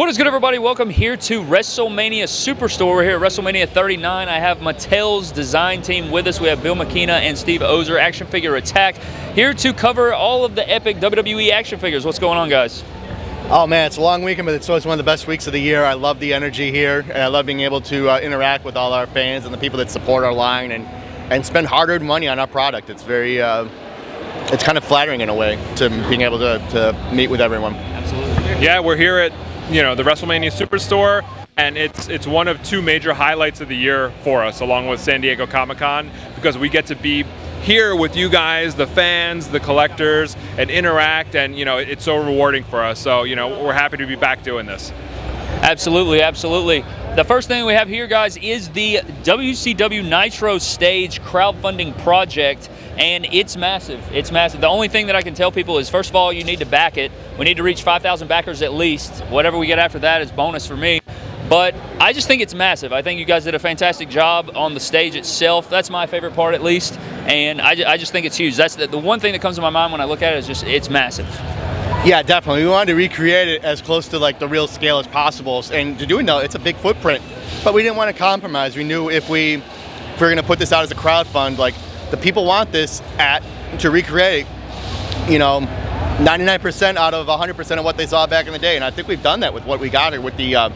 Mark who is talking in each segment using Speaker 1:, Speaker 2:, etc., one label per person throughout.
Speaker 1: What is good, everybody? Welcome here to WrestleMania Superstore. We're here at WrestleMania 39. I have Mattel's design team with us. We have Bill McKenna and Steve Ozer, Action Figure Attack, here to cover all of the epic WWE action figures. What's going on, guys?
Speaker 2: Oh man, it's a long weekend, but it's always one of the best weeks of the year. I love the energy here, and I love being able to uh, interact with all our fans and the people that support our line and, and spend hard-earned money on our product. It's very, uh, it's kind of flattering in a way to being able to, to meet with everyone.
Speaker 1: Absolutely.
Speaker 3: Yeah, we're here at you know the WrestleMania Superstore, and it's it's one of two major highlights of the year for us, along with San Diego Comic Con, because we get to be here with you guys, the fans, the collectors, and interact, and you know it's so rewarding for us. So you know we're happy to be back doing this.
Speaker 1: Absolutely, absolutely. The first thing we have here, guys, is the WCW Nitro Stage crowdfunding project, and it's massive. It's massive. The only thing that I can tell people is, first of all, you need to back it. We need to reach 5,000 backers at least. Whatever we get after that is bonus for me. But I just think it's massive. I think you guys did a fantastic job on the stage itself. That's my favorite part, at least. And I, I just think it's huge. That's the, the one thing that comes to my mind when I look at it is just it's massive.
Speaker 2: Yeah, definitely. We wanted to recreate it as close to like the real scale as possible, and to doing that, it's a big footprint. But we didn't want to compromise. We knew if we if we were going to put this out as a crowd fund, like the people want this at to recreate, you know, 99% out of 100% of what they saw back in the day, and I think we've done that with what we got here with the. Uh,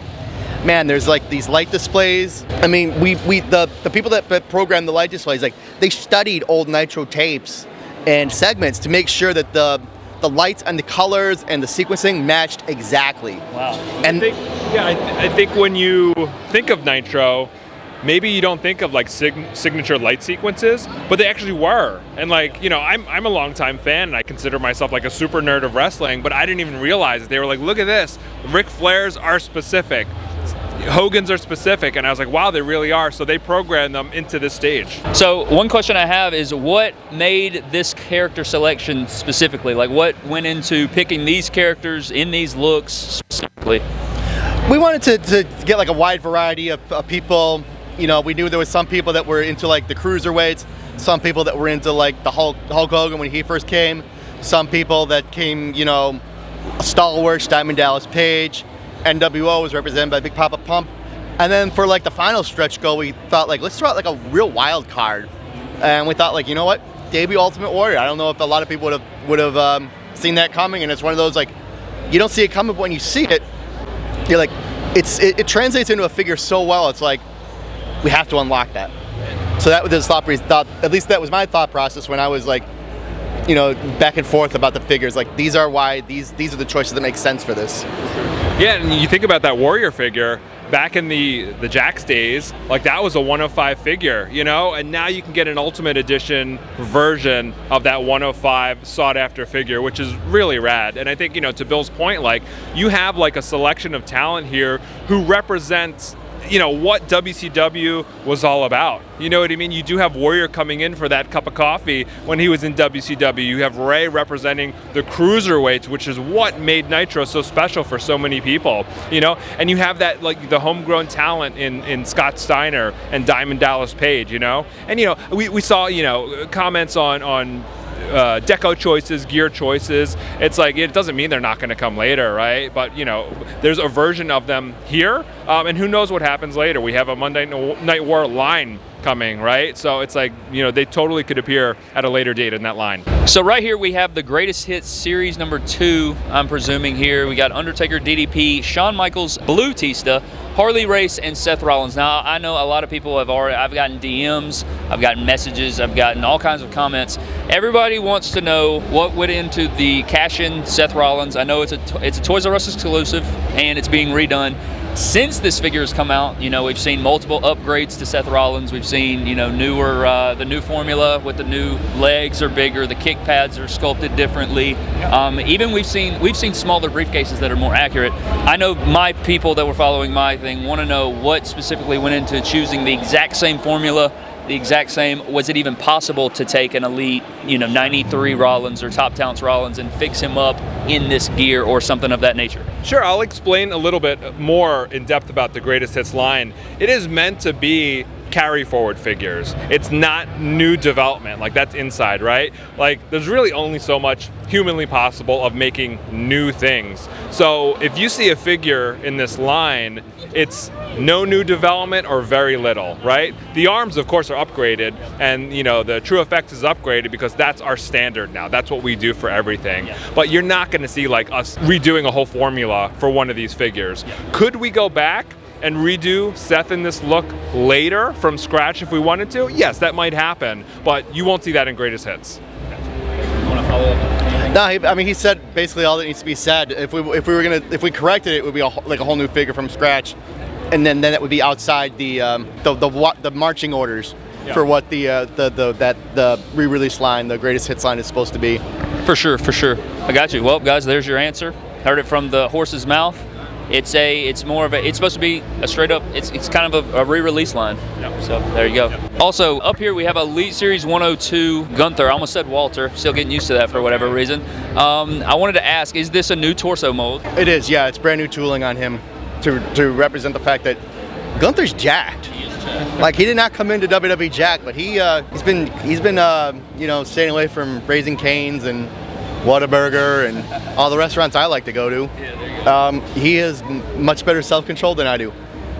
Speaker 2: man, there's like these light displays. I mean, we, we the, the people that, that programmed the light displays, like they studied old Nitro tapes and segments to make sure that the the lights and the colors and the sequencing matched exactly.
Speaker 1: Wow.
Speaker 2: And
Speaker 3: I think, yeah, I, th I think when you think of Nitro, maybe you don't think of like sig signature light sequences, but they actually were. And like, you know, I'm, I'm a longtime fan and I consider myself like a super nerd of wrestling, but I didn't even realize it. They were like, look at this, Ric Flair's are specific. Hogan's are specific, and I was like, wow, they really are. So they programmed them into this stage.
Speaker 1: So one question I have is what made this character selection specifically? Like what went into picking these characters in these looks specifically?
Speaker 2: We wanted to, to get like a wide variety of, of people. You know, we knew there was some people that were into like the cruiserweights, some people that were into like the Hulk, Hulk Hogan when he first came, some people that came, you know, stalwarts, Diamond Dallas Page, NWO was represented by Big Papa Pump. And then for like the final stretch goal, we thought like, let's throw out like a real wild card. And we thought like, you know what? Debut Ultimate Warrior. I don't know if a lot of people would have would have um, seen that coming. And it's one of those like, you don't see it coming, but when you see it, you're like, it's it, it translates into a figure so well. It's like, we have to unlock that. So that was the thought, thought. At least that was my thought process when I was like, you know, back and forth about the figures. Like these are why these these are the choices that make sense for this.
Speaker 3: Yeah, and you think about that warrior figure back in the the Jakks days, like that was a 105 figure, you know, and now you can get an Ultimate Edition version of that 105 sought after figure, which is really rad. And I think you know, to Bill's point, like you have like a selection of talent here who represents you know what WCW was all about. You know what I mean? You do have Warrior coming in for that cup of coffee when he was in WCW. You have Rey representing the cruiserweights, which is what made Nitro so special for so many people. You know, and you have that like the homegrown talent in in Scott Steiner and Diamond Dallas Page. You know, and you know we, we saw you know comments on on uh, deco choices, gear choices. It's like it doesn't mean they're not going to come later, right? But you know, there's a version of them here, um, and who knows what happens later? We have a Monday Night War line coming, right? So it's like, you know, they totally could appear at a later date in that line.
Speaker 1: So right here we have the greatest hits series number two, I'm presuming here. We got Undertaker, DDP, Shawn Michaels, Batista, Harley Race, and Seth Rollins. Now, I know a lot of people have already, I've gotten DMs, I've gotten messages, I've gotten all kinds of comments. Everybody wants to know what went into the cash-in Seth Rollins. I know it's a, it's a Toys R Us exclusive, and it's being redone since this figure has come out, you know, we've seen multiple upgrades to Seth Rollins. We've seen, you know, newer, uh, the new formula with the new legs are bigger, the kick pads are sculpted differently. Um, even we've seen we've seen smaller briefcases that are more accurate. I know my people that were following my thing want to know what specifically went into choosing the exact same formula the exact same. Was it even possible to take an elite, you know, 93 Rollins or top talents Rollins and fix him up in this gear or something of that nature?
Speaker 3: Sure, I'll explain a little bit more in depth about the greatest hits line. It is meant to be carry forward figures. It's not new development. Like that's inside, right? Like there's really only so much humanly possible of making new things. So if you see a figure in this line, it's no new development or very little, right? The arms, of course, are upgraded, and you know the TrueFX is upgraded because that's our standard now. That's what we do for everything. But you're not going to see like us redoing a whole formula for one of these figures. Could we go back? And redo Seth in this look later from scratch if we wanted to, yes, that might happen, but you won't see that in greatest hits.
Speaker 2: No, he, I mean he said basically all that needs to be said. If we if we were gonna if we corrected it, it would be a, like a whole new figure from scratch, and then then it would be outside the um, the, the the marching orders yeah. for what the uh, the the that the re-release line, the greatest hits line, is supposed to be.
Speaker 1: For sure, for sure. I got you. Well, guys, there's your answer. Heard it from the horse's mouth. It's a, it's more of a, it's supposed to be a straight up, it's, it's kind of a, a re-release line. Yeah. So there you go. Yeah. Also up here we have Elite Series 102 Gunther. I almost said Walter. Still getting used to that for whatever reason. Um, I wanted to ask, is this a new torso mold?
Speaker 2: It is. Yeah, it's brand new tooling on him to to represent the fact that Gunther's jacked. Like he did not come into WWE jacked, but he uh, he's been he's been uh, you know staying away from Raising Cane's and Whataburger and all the restaurants I like to go to. Um, he has much better self-control than I do,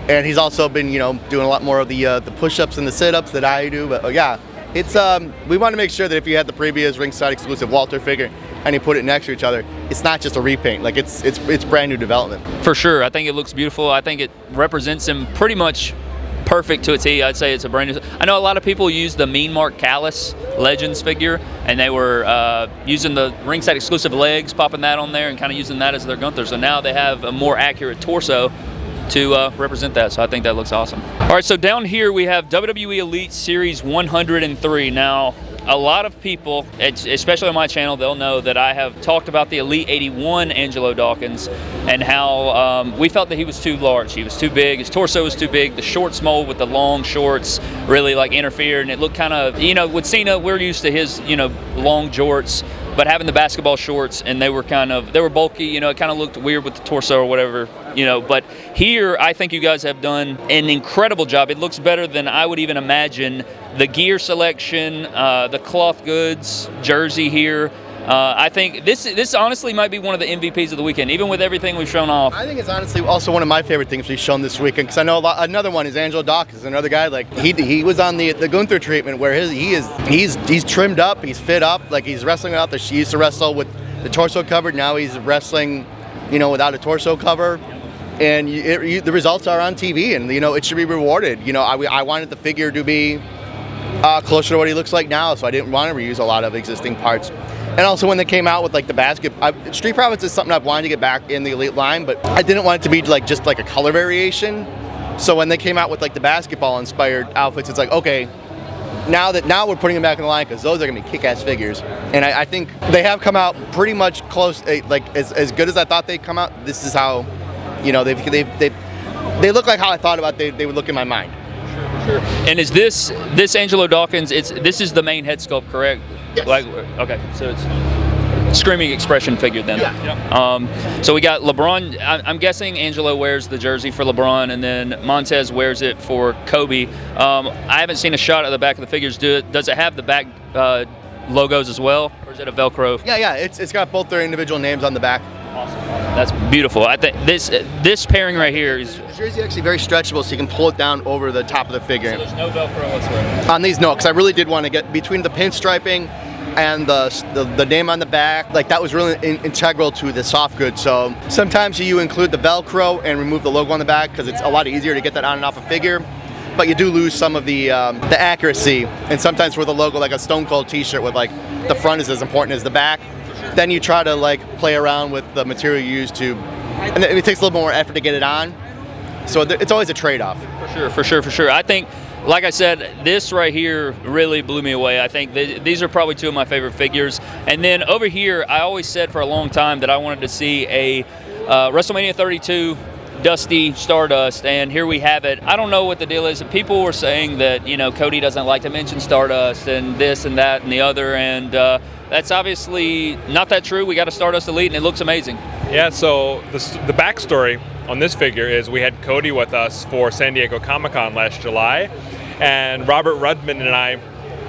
Speaker 2: and he's also been you know doing a lot more of the uh, the push-ups and the sit-ups that I do. But uh, yeah, it's um, we want to make sure that if you had the previous ringside exclusive Walter figure and you put it next to each other, it's not just a repaint. Like it's it's it's brand new development.
Speaker 1: For sure, I think it looks beautiful. I think it represents him pretty much perfect to a T. I'd say it's a brand new. I know a lot of people use the Mean Mark Callous Legends figure, and they were uh, using the ringside exclusive legs, popping that on there, and kind of using that as their Gunther. So now they have a more accurate torso to uh, represent that. So I think that looks awesome. All right, so down here we have WWE Elite Series 103. Now, a lot of people, especially on my channel, they'll know that I have talked about the Elite 81 Angelo Dawkins and how um, we felt that he was too large. He was too big. His torso was too big. The shorts mold with the long shorts really like interfered, and it looked kind of, you know, with Cena, we're used to his, you know, long jorts but having the basketball shorts and they were kind of they were bulky you know it kind of looked weird with the torso or whatever you know. But here i think you guys have done an incredible job. It looks better than i would even imagine. The gear selection uh, the cloth goods jersey here uh, I think this this honestly might be one of the MVPs of the weekend, even with everything we've shown off.
Speaker 2: I think it's honestly also one of my favorite things we've shown this weekend because I know lot, another one is Angelo Dawkins, another guy like he he was on the the Gunther treatment where his he is he's he's trimmed up, he's fit up, like he's wrestling without the he used to wrestle with the torso covered, now he's wrestling, you know, without a torso cover. And you, it, you, the results are on TV, and you know it should be rewarded. You know, I, I wanted the figure to be uh, closer to what he looks like now, so I didn't want to reuse a lot of existing parts. And also when they came out with like the basket, I, Street Profits is something I've wanted to get back in the Elite line, but I didn't want it to be like just like a color variation. So when they came out with like the basketball inspired outfits, it's like, okay, now that now we're putting them back in the line because those are gonna be kick-ass figures. And I, I, think they have come out pretty much close, eh, like as, as good as I thought they'd come out. This is how, you know, they've, they've, they've they look like how I thought about they, they would look in my mind.
Speaker 1: Sure. And is this this Angelo Dawkins? It's this is the main head sculpt, correct?
Speaker 2: Yes.
Speaker 1: Like, okay, so it's screaming expression figure then.
Speaker 2: Yeah.
Speaker 1: Um, so we got LeBron. I'm guessing Angelo wears the jersey for LeBron, and then Montez wears it for Kobe. Um, I haven't seen a shot of the back of the figures. Do it, does it have the back uh, logos as well, or is it a Velcro?
Speaker 2: Yeah, yeah. It's it's got both their individual names on the back.
Speaker 1: That's beautiful. I think this this pairing right here is.
Speaker 2: The jersey actually very stretchable, so you can pull it down over the top of the figure.
Speaker 1: So there's no Velcro whatsoever.
Speaker 2: On these, no, because I really did want to get between the pinstriping and the, the, the, name on the back, like that was really in, integral to the soft goods. So sometimes you include the Velcro and remove the logo on the back because it's a lot easier to get that on and off a figure. But you do lose some of the um, the accuracy, and sometimes with a logo like a Stone Cold T-shirt with like the front is as important as the back, then you try to like play around with the material you use to, and it takes a little more effort to get it on. So it's always a trade-off.
Speaker 1: For sure, for sure, for sure. I think, like I said, this right here really blew me away. I think th these are probably two of my favorite figures. And then over here, I always said for a long time that I wanted to see a uh, WrestleMania 32 Dusty Stardust, and here we have it. I don't know what the deal is. People were saying that you know Cody doesn't like to mention Stardust and this and that and the other, and uh, that's obviously not that true. We got a Stardust Elite, and it looks amazing.
Speaker 3: Yeah. So the the backstory on this figure is we had Cody with us for San Diego Comic Con last July, and Robert Rudman and I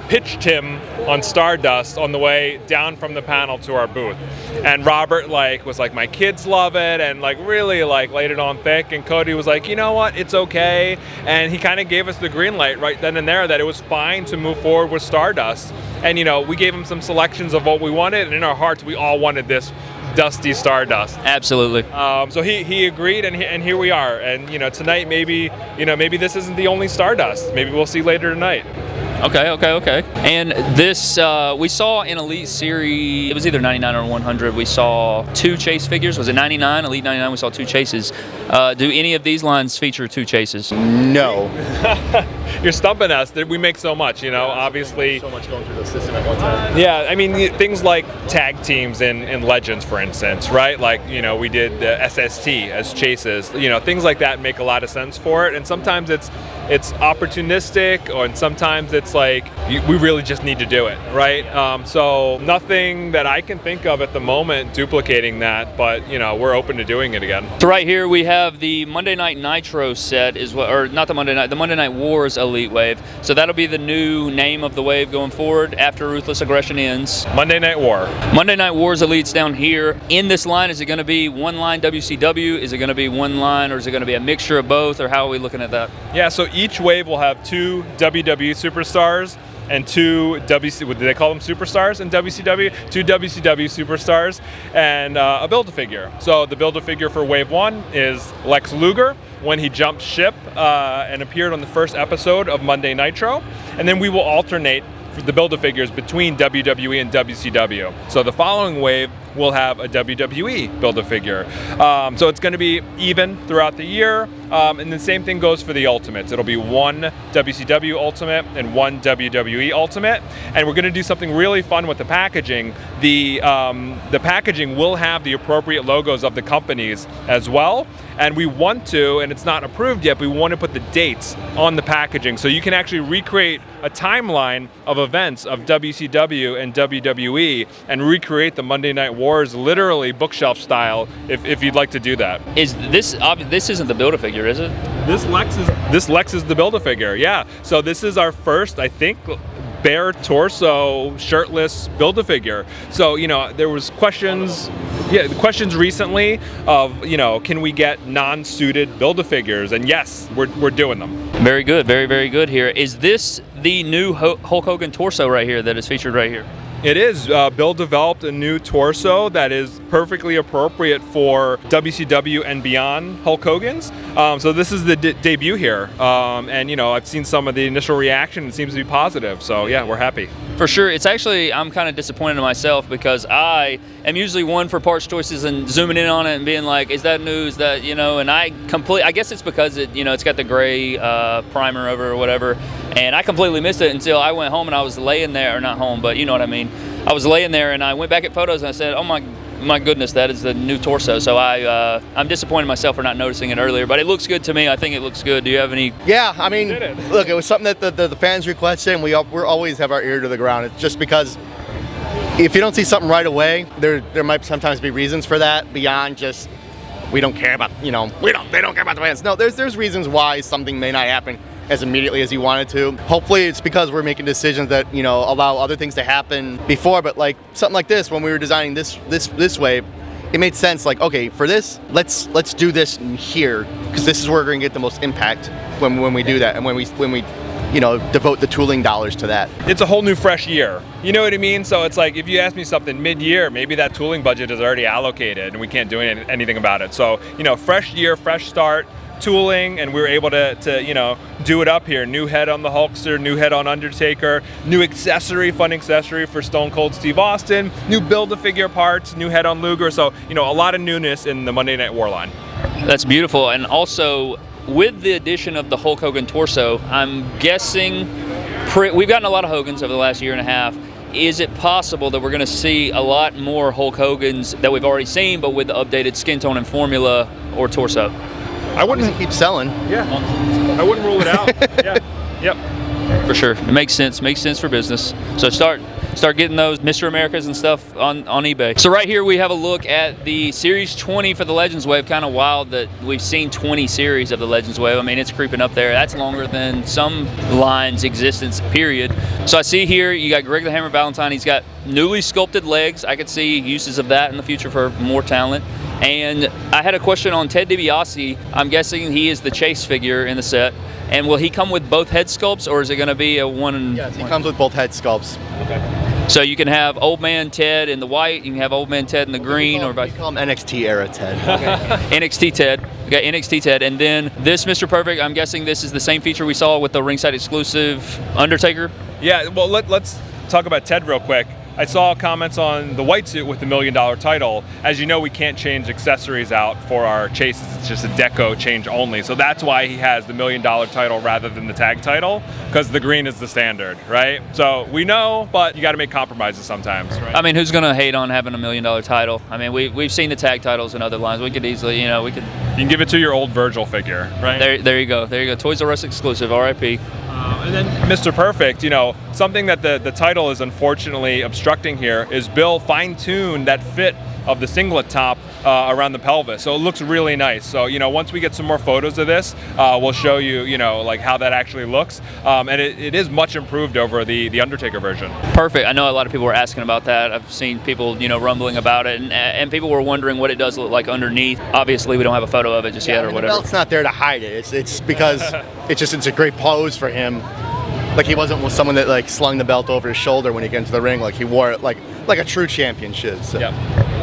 Speaker 3: pitched him on Stardust on the way down from the panel to our booth. And Robert like was like, my kids love it, and like really like laid it on thick. And Cody was like, you know what, it's okay. And he kind of gave us the green light right then and there that it was fine to move forward with Stardust. And you know, we gave him some selections of what we wanted, and in our hearts, we all wanted this dusty Stardust.
Speaker 1: Absolutely.
Speaker 3: Um, so he, he agreed, and, he, and here we are. And you know, tonight maybe you know maybe this isn't the only Stardust. Maybe we'll see later tonight.
Speaker 1: Okay, okay, okay. And this, uh, we saw in Elite Series, it was either 99 or 100, we saw two chase figures. Was it 99? Elite 99, we saw two chases. Uh, do any of these lines feature two chases?
Speaker 2: No.
Speaker 3: You're stumping us. We make so much, you know. Obviously,
Speaker 2: So much going through the system at one time.
Speaker 3: Yeah, I mean things like tag teams in, in Legends, for instance, right? Like you know we did the SST as chases. You know things like that make a lot of sense for it, and sometimes it's it's opportunistic, or and sometimes it's like you, we really just need to do it, right? Um, so nothing that I can think of at the moment duplicating that, but you know we're open to doing it again.
Speaker 1: So right here we have the Monday Night Nitro set, is what, or not the Monday Night, the Monday Night Wars Elite Wave. So that'll be the new name of the wave going forward after Ruthless Aggression ends.
Speaker 3: Monday Night War.
Speaker 1: Monday Night Wars Elites down here. In this line, is it going to be one line WCW? Is it going to be one line, or is it going to be a mixture of both? Or how are we looking at that?
Speaker 3: Yeah, so each wave will have two WWE superstars and two WC. What do they call them? Superstars in WCW. Two WCW superstars and uh, a Build-A-Figure. So the Build-A-Figure for Wave One is Lex Luger when he jumped ship uh, and appeared on the first episode of Monday Nitro, and then we will alternate the Build-A-Figures between WWE and WCW. So the following wave will have a WWE Build-A-Figure. Um, so it's going to be even throughout the year. Um, and the same thing goes for the Ultimates. It'll be one WCW Ultimate and one WWE Ultimate. And we're going to do something really fun with the packaging. The, um, the packaging will have the appropriate logos of the companies as well. And we want to, and it's not approved yet, but we want to put the dates on the packaging. So you can actually recreate a timeline of events of WCW and WWE and recreate the Monday Night Wars literally bookshelf style if, if you'd like to do that.
Speaker 1: Is this this isn't the build a figure, is it?
Speaker 3: This Lex is this Lex is the Build-A-Figure, yeah. So this is our first, I think, bare torso, shirtless Build-A-Figure. So you know, there was questions, yeah, questions recently of you know, can we get non-suited Build-A-Figures? And yes, we're we're doing them.
Speaker 1: Very good, very very good. Here is this the new Hulk Hogan torso right here that is featured right here.
Speaker 3: It is. Uh, Bill developed a new torso that is perfectly appropriate for WCW and beyond Hulk Hogan's. Um, so this is the de- debut here, um, and you know I've seen some of the initial reaction. It seems to be positive. So yeah, we're happy.
Speaker 1: For sure, it's actually I'm kind of disappointed in myself because I am usually one for parts choices and zooming in on it and being like, "Is that news that you know?" And I complete. I guess it's because it you know it's got the gray uh, primer over or whatever, and I completely missed it until I went home and I was laying there, or not home, but you know what I mean. I was laying there and I went back at photos and I said, "Oh my." My goodness, that is the new torso. So I, uh, I'm disappointed myself for not noticing it earlier, but it looks good to me. I think it looks good. Do you have any
Speaker 2: Yeah, I mean,
Speaker 3: it.
Speaker 2: look, it was something that the, the, the fans requested, and we we always have our ear to the ground. It's just because if you don't see something right away, there there might sometimes be reasons for that beyond just we don't care about you know we don't they don't care about the fans. No, there's there's reasons why something may not happen as immediately as you wanted to. Hopefully, it's because we're making decisions that you know allow other things to happen before. But like something like this, when we were designing this this this way, it made sense. Like okay, for this, let's let's do this here because this is where we're going to get the most impact when when we do that and when we when we you know devote the tooling dollars to that.
Speaker 3: It's a whole new fresh year. You know what I mean? So it's like if you ask me something mid-year, maybe that tooling budget is already allocated and we can't do any, anything about it. So you know, fresh year, fresh start. Tooling, and we were able to, to, you know, do it up here. New head on the Hulkster, new head on Undertaker, new accessory, fun accessory for Stone Cold Steve Austin, new build-a-figure parts, new head on Luger. So you know, a lot of newness in the Monday Night War line.
Speaker 1: That's beautiful. And also, with the addition of the Hulk Hogan torso, I'm guessing we've gotten a lot of Hogans over the last year and a half. Is it possible that we're going to see a lot more Hulk Hogans that we've already seen, but with the updated skin tone and formula or torso?
Speaker 3: I wouldn't,
Speaker 2: Keep selling.
Speaker 3: yeah, I wouldn't rule it out. yeah, yep.
Speaker 1: For sure, it makes sense. Makes sense for business. So start start getting those Mr. Americas and stuff on, on eBay. So right here we have a look at the Series 20 for the Legends Wave. Kind of wild that we've seen 20 series of the Legends Wave. I mean, it's creeping up there. That's longer than some lines' existence, period. So I see here you got Greg the Hammer Valentine. He's got newly sculpted legs. I could see uses of that in the future for more talent. And I had a question on Ted DiBiase. I'm guessing he is the chase figure in the set. And will he come with both head sculpts, or is it going to be a one?
Speaker 2: Yes, he comes with both head sculpts. Okay.
Speaker 1: So you can have Old Man Ted in the white, you can have Old Man Ted in the green,
Speaker 2: we
Speaker 1: or
Speaker 2: call,
Speaker 1: vice
Speaker 2: we call him NXT era Ted. Okay.
Speaker 1: NXT Ted. We got NXT Ted, and then this Mr. Perfect. I'm guessing this is the same feature we saw with the ringside exclusive Undertaker.
Speaker 3: Yeah, well, let, let's talk about Ted real quick. I saw comments on the white suit with the million dollar title. As you know, we can't change accessories out for our chases. It's just a deco change only. So that's why he has the million dollar title rather than the tag title, because the green is the standard, right? So we know, but you got to make compromises sometimes, right?
Speaker 1: I mean, who's gonna hate on having a million dollar title? I mean, we we've seen the tag titles in other lines. We could easily, you know, we could.
Speaker 3: You can give it to your old Virgil figure, right?
Speaker 1: There, there you go. There you go. Toys R Us exclusive. R.I.P.
Speaker 3: Uh, and then Mr. Perfect, you know, something that the, the title is unfortunately obstructing here is Bill fine-tuned that fit of the singlet top uh, around the pelvis. So it looks really nice. So, you know, once we get some more photos of this, uh, we'll show you, you know, like how that actually looks. Um, and it, it is much improved over the, the Undertaker version.
Speaker 1: Perfect. I know a lot of people were asking about that. I've seen people, you know, rumbling about it, and, and people were wondering what it does look like underneath. Obviously, we don't have a photo of it just yet, or
Speaker 2: the
Speaker 1: whatever.
Speaker 2: belt's not there to hide it. It's it's because it's just it's a great pose for him. Like he wasn't someone that like slung the belt over his shoulder when he got into the ring. Like he wore it like like a true champion should. So.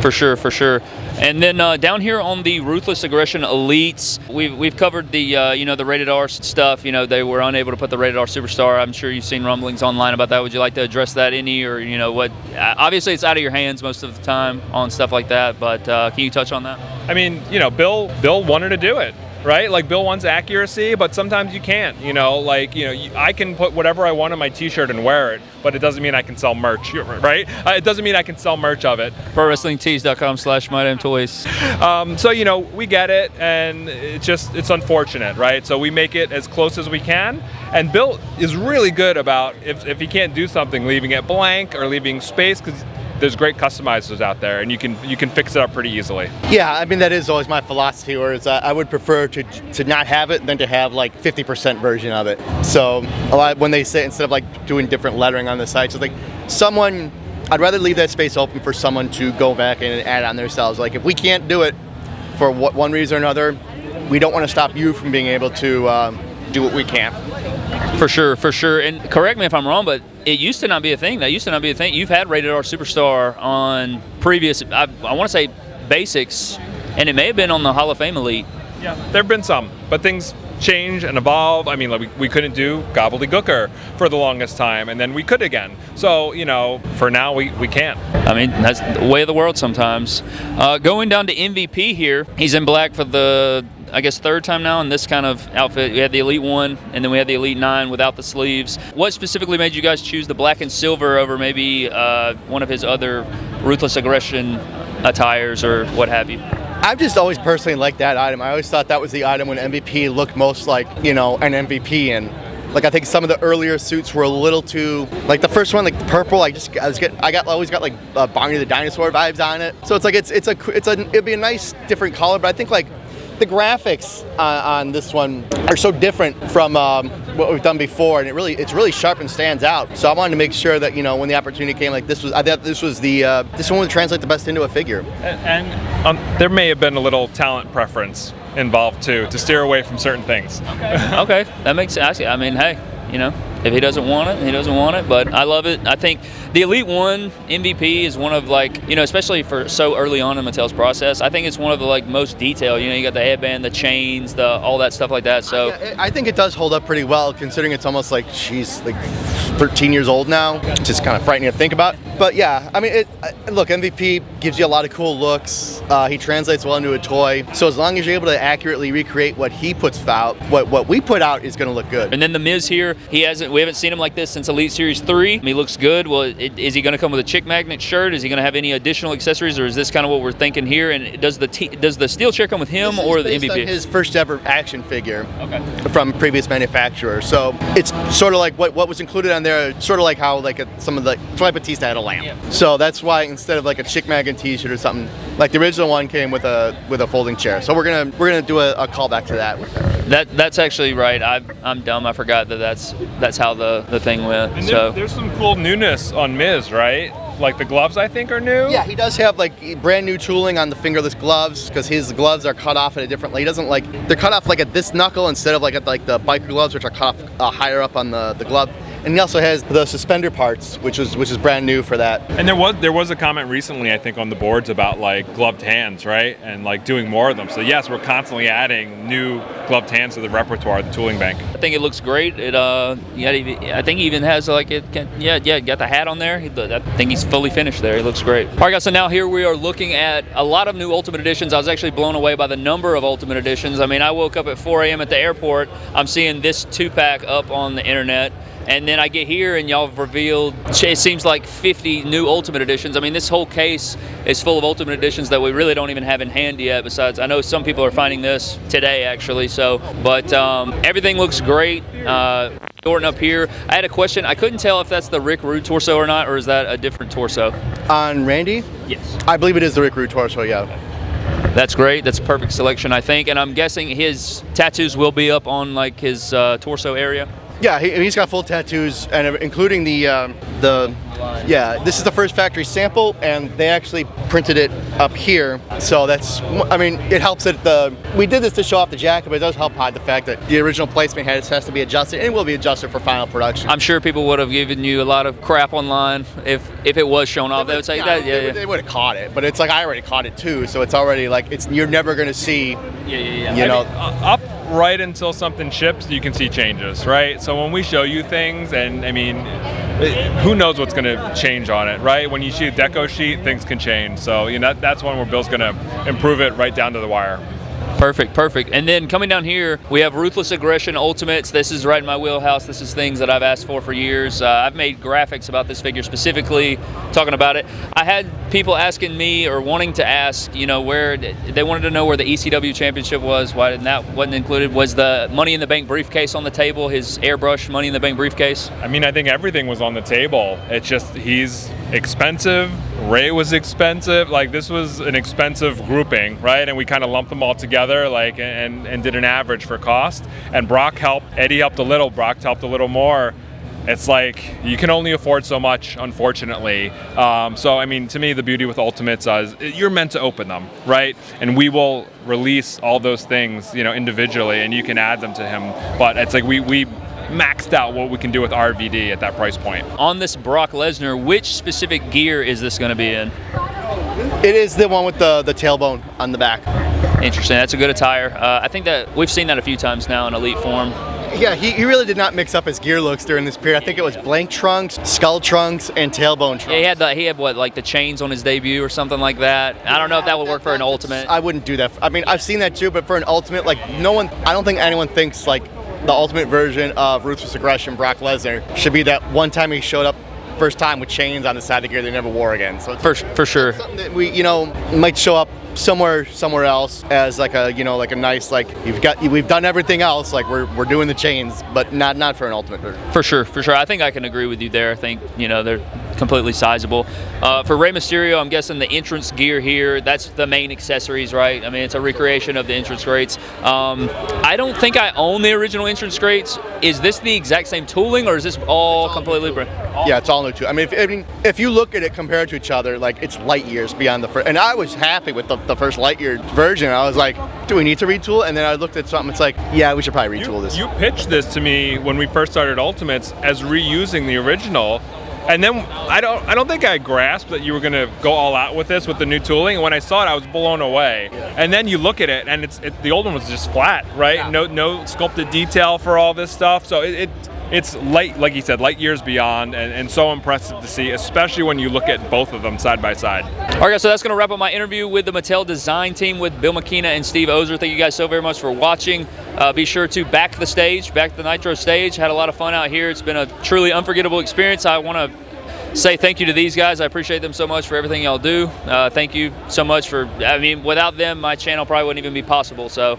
Speaker 1: For sure, for sure. And then uh, down here on the Ruthless Aggression Elites, we've, we've covered the uh, you know the rated R stuff. You know they were unable to put the rated R Superstar. I'm sure you've seen rumblings online about that. Would you like to address that any or you know what? uh, Obviously, it's out of your hands most of the time on stuff like that. But uh, can you touch on that?
Speaker 3: I mean, you know, Bill Bill wanted to do it, right? Like Bill wants accuracy, but sometimes you can't. You know, like you know, you- I can put whatever I want on my T-shirt and wear it, but it doesn't mean I can sell merch, right? Uh, it doesn't mean I can sell merch of it.
Speaker 1: ProWrestlingTees.com slash My Damn Toys.
Speaker 3: Um, so you know, we get it, and it's just it's unfortunate, right? So we make it as close as we can, and Bill is really good about if if he can't do something, leaving it blank or leaving space because. There's great customizers out there, and you can you can fix it up pretty easily.
Speaker 2: Yeah, I mean that is always my philosophy. Whereas I, I would prefer to to not have it than to have like 50% version of it. So a lot when they say instead of like doing different lettering on the sites, it's like someone. I'd rather leave that space open for someone to go back and add on themselves. Like if we can't do it for one reason or another, we don't want to stop you from being able to um, do what we can.
Speaker 1: For sure, for sure. And correct me if I'm wrong, but it used to not be a thing. That used to not be a thing. You've had rated R Superstar on previous, I, I want to say basics, and it may have been on the Hall of Fame Elite.
Speaker 3: Yeah, there have been some, but things change and evolve. I mean, like we, we couldn't do Gobbledy Gooker for the longest time, and then we could again. So, you know, for now, we, we can't.
Speaker 1: I mean, that's the way of the world sometimes. Uh, going down to MVP here, he's in black for the, I guess, third time now in this kind of outfit. We had the Elite 1, and then we had the Elite 9 without the sleeves. What specifically made you guys choose the black and silver over maybe uh, one of his other Ruthless Aggression attires or what have you?
Speaker 2: I've just always personally liked that item. I always thought that was the item when MVP looked most like, you know, an MVP and like I think some of the earlier suits were a little too like the first one like purple I just I was get I got always got like uh, Barney the dinosaur vibes on it. So it's like it's it's a it's a it'd be a nice different color but I think like the graphics on, on this one are so different from um, what we've done before, and it really it's really sharp and stands out. So I wanted to make sure that you know when the opportunity came, like this was I thought this was the uh, this one would translate the best into a figure.
Speaker 3: And, and um, there may have been a little talent preference involved too to steer away from certain things.
Speaker 1: okay, that makes sense. I mean, hey, you know, if he doesn't want it, he doesn't want it. But I love it. I think the Elite One MVP is one of like, you know, especially for so early on in Mattel's process. I think it's one of the like most detailed. You know, you got the headband, the chains, the all that stuff like that. So
Speaker 2: Yeah, I think it does hold up pretty well, considering it's almost like she's like 13 years old now. It's just kind of frightening to think about. But yeah, I mean, it, look, MVP gives you a lot of cool looks. Uh, he translates well into a toy. So as long as you're able to accurately recreate what he puts out, what what we put out is going to look good.
Speaker 1: And then the Miz here, he hasn't. We haven't seen him like this since Elite Series three. He looks good. Well, it, is he going to come with a chick magnet shirt? Is he going to have any additional accessories, or is this kind of what we're thinking here? And does the t- does the steel chair come with him or the MVP?
Speaker 2: his first ever action figure.
Speaker 1: Okay.
Speaker 2: from previous manufacturer. So it's sort of like what, what was included on there, sort of like how like a, some of the Troy Batista had a lamp.
Speaker 1: Yeah.
Speaker 2: So that's why instead of like a Chick Magan T-shirt or something, like the original one came with a with a folding chair. So we're gonna we're gonna do a, a callback to that.
Speaker 1: That that's actually right. I, I'm dumb. I forgot that that's that's how the, the thing went.
Speaker 3: And
Speaker 1: so
Speaker 3: there, there's some cool newness on Miz, right? Like the gloves, I think, are new.
Speaker 2: Yeah, he does have like brand new tooling on the fingerless gloves because his gloves are cut off at a different. He doesn't like they're cut off like at this knuckle instead of like at like the biker gloves, which are cut off uh, higher up on the, the glove. And he also has the suspender parts, which is which is brand new for that.
Speaker 3: And there was there was a comment recently, I think, on the boards about like gloved hands, right? And like doing more of them. So yes, we're constantly adding new gloved hands to the repertoire, the tooling bank.
Speaker 1: I think it looks great. It uh, yeah, I think he even has like it. Can, yeah, yeah, got the hat on there. He, I think he's fully finished there. He looks great. All right, guys. So now here we are looking at a lot of new Ultimate Editions. I was actually blown away by the number of Ultimate Editions. I mean, I woke up at 4 a.m. at the airport. I'm seeing this two pack up on the internet. And then I get here and y'all have revealed, it seems like 50 new Ultimate Editions. I mean, this whole case is full of Ultimate Editions that we really don't even have in hand yet. Besides, I know some people are finding this today actually. So, but um, everything looks great. Uh, Orton up here. I had a question. I couldn't tell if that's the Rick Rude torso or not, or is that a different torso?
Speaker 2: On Randy,
Speaker 1: Yes.
Speaker 2: I believe it is the Rick Rude torso. Yeah.
Speaker 1: That's great. That's a perfect selection, I think. And I'm guessing his tattoos will be up on like his uh, torso area.
Speaker 2: Yeah, he, he's got full tattoos, and including the um, the. Yeah, this is the first factory sample, and they actually printed it up here. So that's, I mean, it helps that the we did this to show off the jacket, but it does help hide the fact that the original placement has has to be adjusted, and it will be adjusted for final production.
Speaker 1: I'm sure people would have given you a lot of crap online if if it was shown off. They would say
Speaker 2: Yeah,
Speaker 1: that. Yeah,
Speaker 2: would-
Speaker 1: yeah.
Speaker 2: they would have caught it, but it's like I already caught it too, so it's already like it's you're never gonna see,
Speaker 1: Yeah, yeah, yeah.
Speaker 2: you know.
Speaker 3: Uh, up right until something ships, you can see changes, right? So when we show you things, and I mean, it- who knows what's going to change on it, right? When you see a deco sheet, things can change. So you know that, that's one where Bill's going to improve it right down to the wire.
Speaker 1: Perfect, perfect. And then coming down here, we have Ruthless Aggression Ultimates. This is right in my wheelhouse. This is things that I've asked for for years. Uh, I've made graphics about this figure specifically, talking about it. I had people asking me or wanting to ask, you know, where they wanted to know where the ECW Championship was. Why didn't that wasn't included? Was the Money in the Bank briefcase on the table? His airbrush Money in the Bank briefcase?
Speaker 3: I mean, I think everything was on the table. It's just he's expensive. Rey was expensive. Like this was an expensive grouping, right? And we kind of lumped them all together, like, and and did an average for cost. And Brock helped. Eddie helped a little. Brock helped a little more. It's like you can only afford so much, unfortunately. Um, so, I mean, to me, the beauty with Ultimates is you're meant to open them, right? And we will release all those things, you know, individually, and you can add them to him. But it's like we we maxed out what we can do with RVD at that price point.
Speaker 1: On this Brock Lesnar, which specific gear is this going to be in?
Speaker 2: It is the one with the the tailbone on the back.
Speaker 1: Interesting. That's a good attire. Uh, I think that we've seen that a few times now in elite form.
Speaker 2: Yeah, he, he really did not mix up his gear looks during this period. I think it was blank trunks, skull trunks, and tailbone trunks.
Speaker 1: Yeah, he had the he had what like the chains on his debut or something like that. I don't know if that would work for an ultimate.
Speaker 2: I wouldn't do that. I mean, I've seen that too, but for an ultimate, like no one, I don't think anyone thinks like the ultimate version of Ruthless Aggression, Brock Lesnar, should be that one time he showed up first time with chains on the side of the gear they never wore again. So
Speaker 1: For for sure.
Speaker 2: something that we, you know, might show up somewhere somewhere else as like a, you know, like a nice like you've got we've done everything else, like we're we're doing the chains, but not not for an ultimate version.
Speaker 1: For sure, for sure. I think I can agree with you there. I think you know they're completely sizable. Uh, for Rey Mysterio, I'm guessing the entrance gear here. That's the main accessories, right? I mean, it's a recreation of the entrance grates. Um, I don't think I own the original entrance grates. Is this the exact same tooling, or is this all completely different?
Speaker 2: Yeah, it's all new too. I mean, if, I mean, if you look at it compared to each other, like it's light years beyond the first. And I was happy with the, the first Lightyear version. I was like, do we need to retool? And then I looked at something. It's like, yeah, we should probably retool
Speaker 3: You,
Speaker 2: this.
Speaker 3: you pitched this to me when we first started Ultimates as reusing the original. And then I don't I don't think I grasped that you were gonna go all out with this with the new tooling. And when I saw it, I was blown away. And then you look at it, and it's it, the old one was just flat, right? No no sculpted detail for all this stuff. So it, it it's light, like you said, light years beyond, and, and so impressive to see, especially when you look at both of them side by side.
Speaker 1: All right, guys, so that's going to wrap up my interview with the Mattel design team with Bill McKenna and Steve Ozer. Thank you guys so very much for watching. Uh, be sure to back the stage, back the Nitro stage. Had a lot of fun out here. It's been a truly unforgettable experience. I want to say thank you to these guys. I appreciate them so much for everything y'all do. Uh, thank you so much for, I mean, without them, my channel probably wouldn't even be possible. So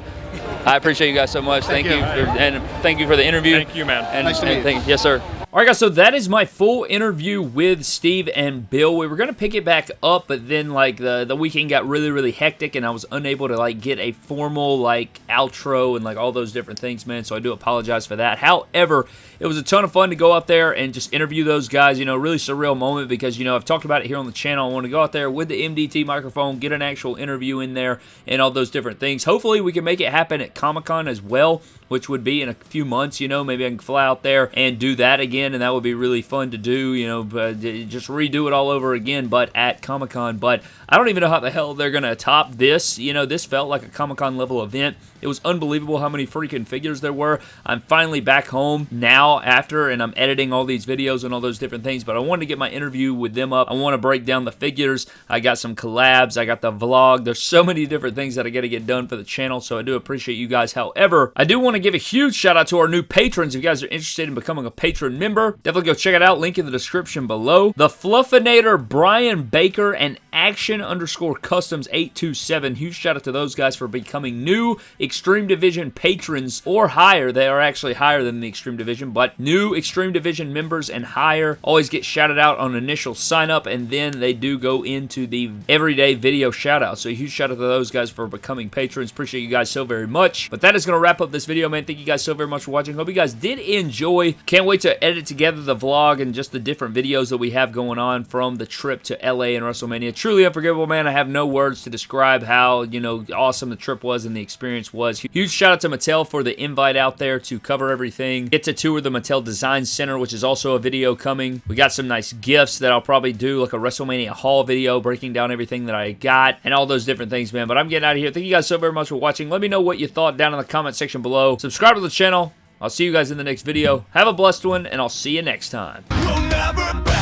Speaker 1: I appreciate you guys so much. Thank,
Speaker 2: Thank
Speaker 1: you,
Speaker 2: you.
Speaker 1: for, and thank you for the interview.
Speaker 3: Thank you, man.
Speaker 1: And,
Speaker 2: Nice to meet
Speaker 1: thank- yes, sir. All right, guys. So that is my full interview with Steve and Bill. We were gonna pick it back up, but then like the the weekend got really really hectic, and I was unable to like get a formal like outro and like all those different things, man. So I do apologize for that. However, it was a ton of fun to go out there and just interview those guys. You know, really surreal moment because you know I've talked about it here on the channel. I want to go out there with the MDT microphone, get an actual interview in there, and all those different things. Hopefully, we can make it happen at Comic Con as well which would be in a few months, you know, maybe I can fly out there and do that again, and that would be really fun to do, you know, but uh, just redo it all over again, but at Comic Con. But I don't even know how the hell they're going to top this. You know, this felt like a Comic Con level event. It was unbelievable how many freaking figures there were. I'm finally back home now after, and I'm editing all these videos and all those different things, but I wanted to get my interview with them up. I want to break down the figures. I got some collabs. I got the vlog. There's so many different things that I got to get done for the channel, so I do appreciate you guys. However, I do want to give a huge shout out to our new patrons. If you guys are interested in becoming a patron member, definitely go check it out. Link in the description below. The Fluffinator, Brian Baker, and Action underscore Customs 827. Huge shout out to those guys for becoming new Extreme Division patrons or higher. They are actually higher than the Extreme Division, but new Extreme Division members and higher always get shouted out on initial sign up, and then they do go into the everyday video shout out. So huge shout out to those guys for becoming patrons. Appreciate you guys so very much. But that is going to wrap up this video, man. Thank you guys so very much for watching. Hope you guys did enjoy. Can't wait to edit together the vlog and just the different videos that we have going on from the trip to LA and WrestleMania. Truly unforgettable, man. I have no words to describe how, you know, awesome the trip was and the experience was. Huge shout out to Mattel for the invite out there to cover everything. Get to tour the Mattel Design Center, which is also a video coming. We got some nice gifts that I'll probably do, like a WrestleMania haul video breaking down everything that I got and all those different things, man. But I'm getting out of here. Thank you guys so very much for watching. Let me know what you thought down in the comment section below. Subscribe to the channel. I'll see you guys in the next video. Have a blessed one, and I'll see you next time.
Speaker 4: We'll